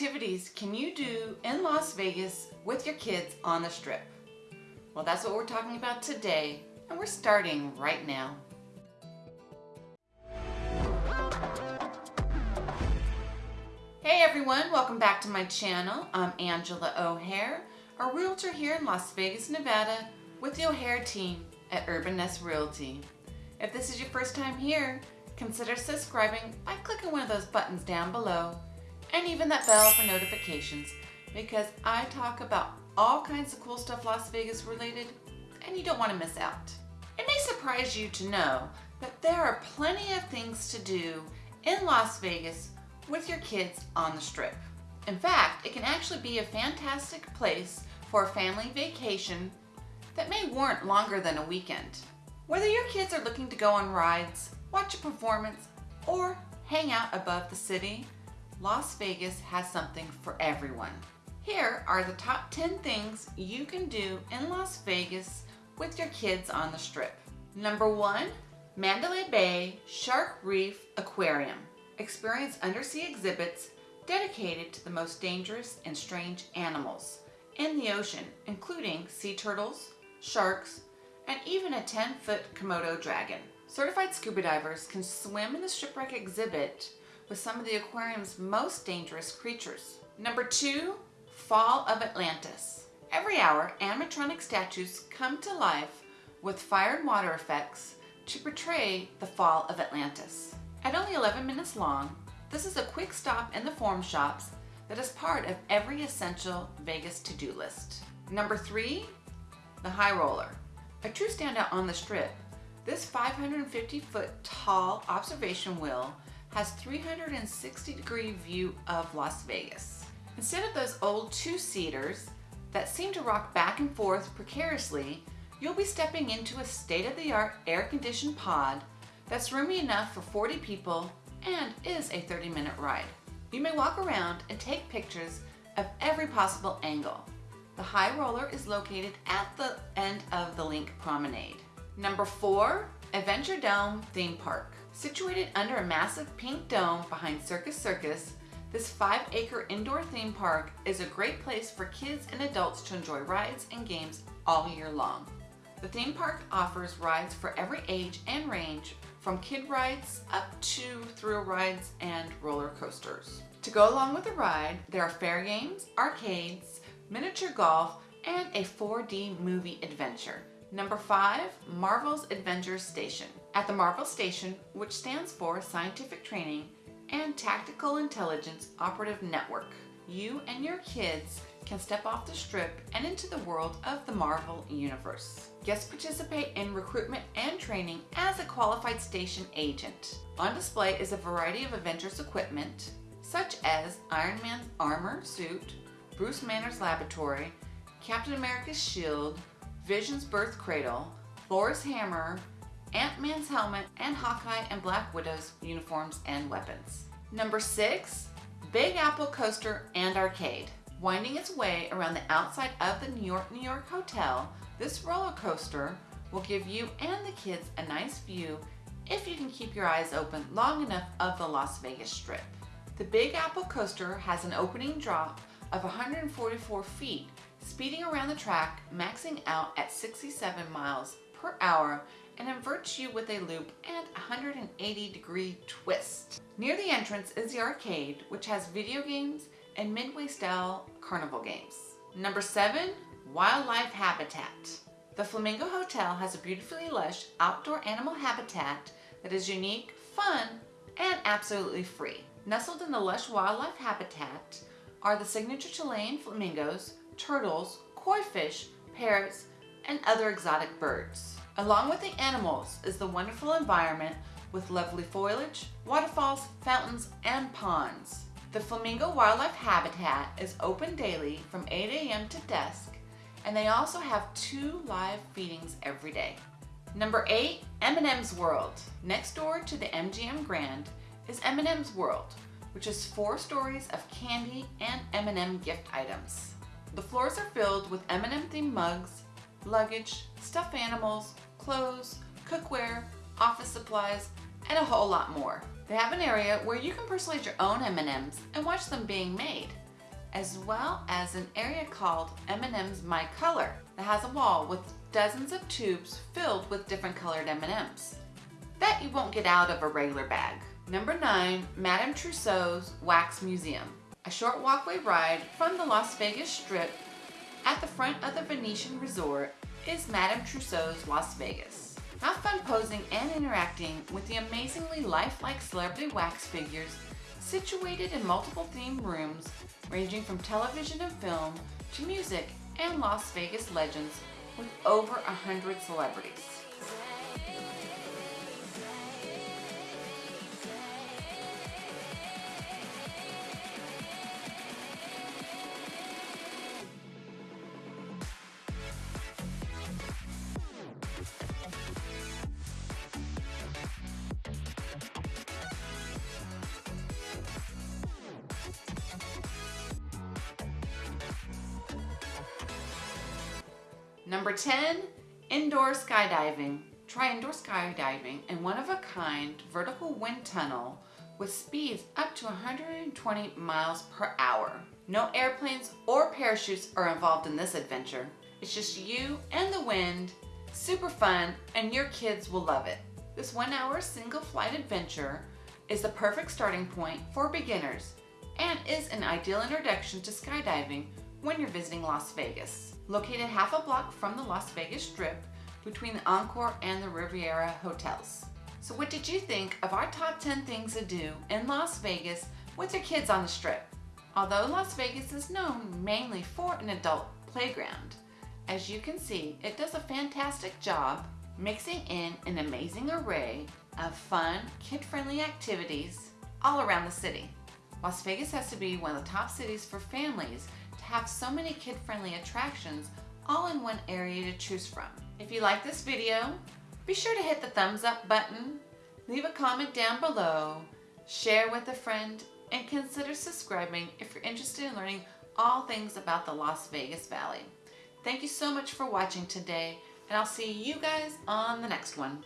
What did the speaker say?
activities can you do in Las Vegas with your kids on the strip? Well, that's what we're talking about today, and we're starting right now. Hey everyone, welcome back to my channel. I'm Angela O'Hare, a realtor here in Las Vegas, Nevada with the O'Hare team at Urban Nest Realty. If this is your first time here, consider subscribing by clicking one of those buttons down below and even that bell for notifications because I talk about all kinds of cool stuff Las Vegas related and you don't want to miss out. It may surprise you to know that there are plenty of things to do in Las Vegas with your kids on the strip. In fact, it can actually be a fantastic place for a family vacation that may warrant longer than a weekend. Whether your kids are looking to go on rides, watch a performance, or hang out above the city, Las Vegas has something for everyone. Here are the top 10 things you can do in Las Vegas with your kids on the strip. Number one, Mandalay Bay Shark Reef Aquarium. Experience undersea exhibits dedicated to the most dangerous and strange animals in the ocean, including sea turtles, sharks, and even a 10-foot Komodo dragon. Certified scuba divers can swim in the shipwreck exhibit with some of the aquarium's most dangerous creatures. Number two, Fall of Atlantis. Every hour, animatronic statues come to life with fire and water effects to portray the fall of Atlantis. At only 11 minutes long, this is a quick stop in the Forum Shops that is part of every essential Vegas to-do list. Number three, the High Roller. A true standout on the strip, this 550 foot tall observation wheel has 360 degree view of Las Vegas. Instead of those old two-seaters that seem to rock back and forth precariously, you'll be stepping into a state-of-the-art air-conditioned pod that's roomy enough for 40 people and is a 30 minute ride. You may walk around and take pictures of every possible angle. The high roller is located at the end of the LINQ Promenade. Number four, Adventure Dome Theme Park. Situated under a massive pink dome behind Circus Circus, this five acre indoor theme park is a great place for kids and adults to enjoy rides and games all year long. The theme park offers rides for every age and range from kid rides up to thrill rides and roller coasters. To go along with the ride, there are fair games, arcades, miniature golf, and a 4D movie adventure. Number five, Marvel's Adventure Station. At the Marvel Station, which stands for Scientific Training and Tactical Intelligence Operative Network, you and your kids can step off the strip and into the world of the Marvel Universe. Guests participate in recruitment and training as a qualified station agent. On display is a variety of Avengers equipment, such as Iron Man's armor suit, Bruce Banner's laboratory, Captain America's shield, Vision's birth cradle, Thor's hammer, Ant-Man's helmet, and Hawkeye and Black Widow's uniforms and weapons. Number six, Big Apple Coaster and Arcade. Winding its way around the outside of the New York, New York Hotel, this roller coaster will give you and the kids a nice view if you can keep your eyes open long enough of the Las Vegas Strip. The Big Apple Coaster has an opening drop of 144 feet, speeding around the track, maxing out at 67 miles per hour and inverts you with a loop and 180 degree twist. Near the entrance is the arcade, which has video games and midway style carnival games. Number seven, wildlife habitat. The Flamingo Hotel has a beautifully lush outdoor animal habitat that is unique, fun, and absolutely free. Nestled in the lush wildlife habitat are the signature Chilean flamingos, turtles, koi fish, parrots, and other exotic birds. Along with the animals is the wonderful environment with lovely foliage, waterfalls, fountains, and ponds. The Flamingo Wildlife Habitat is open daily from 8 a.m. to dusk, and they also have two live feedings every day. Number 8, M&M's World. Next door to the MGM Grand is M&M's World, which is four stories of candy and M&M gift items. The floors are filled with M&M themed mugs, luggage, stuffed animals, clothes, cookware, office supplies, and a whole lot more. They have an area where you can personalize your own M&Ms and watch them being made. as well as an area called M&M's My Color that has a wall with dozens of tubes filled with different colored M&Ms that you won't get out of a regular bag. Number 9. Madame Tussauds Wax Museum. A short walkway ride from the Las Vegas Strip at the front of the Venetian Resort is Madame Tussauds Las Vegas. Have fun posing and interacting with the amazingly lifelike celebrity wax figures situated in multiple themed rooms ranging from television and film to music and Las Vegas legends with over a hundred celebrities. Number 10, indoor skydiving. Try indoor skydiving in one of a kind vertical wind tunnel with speeds up to 120 miles per hour. No airplanes or parachutes are involved in this adventure. It's just you and the wind, super fun, and your kids will love it. This one hour single flight adventure is the perfect starting point for beginners and is an ideal introduction to skydiving when you're visiting Las Vegas. Located half a block from the Las Vegas Strip between the Encore and the Riviera hotels. So what did you think of our top 10 things to do in Las Vegas with your kids on the Strip? Although Las Vegas is known mainly for an adult playground, as you can see, it does a fantastic job mixing in an amazing array of fun, kid-friendly activities all around the city. Las Vegas has to be one of the top cities for families have so many kid-friendly attractions all in one area to choose from. If you like this video, be sure to hit the thumbs up button, leave a comment down below, share with a friend, and consider subscribing if you're interested in learning all things about the Las Vegas Valley. Thank you so much for watching today, and I'll see you guys on the next one.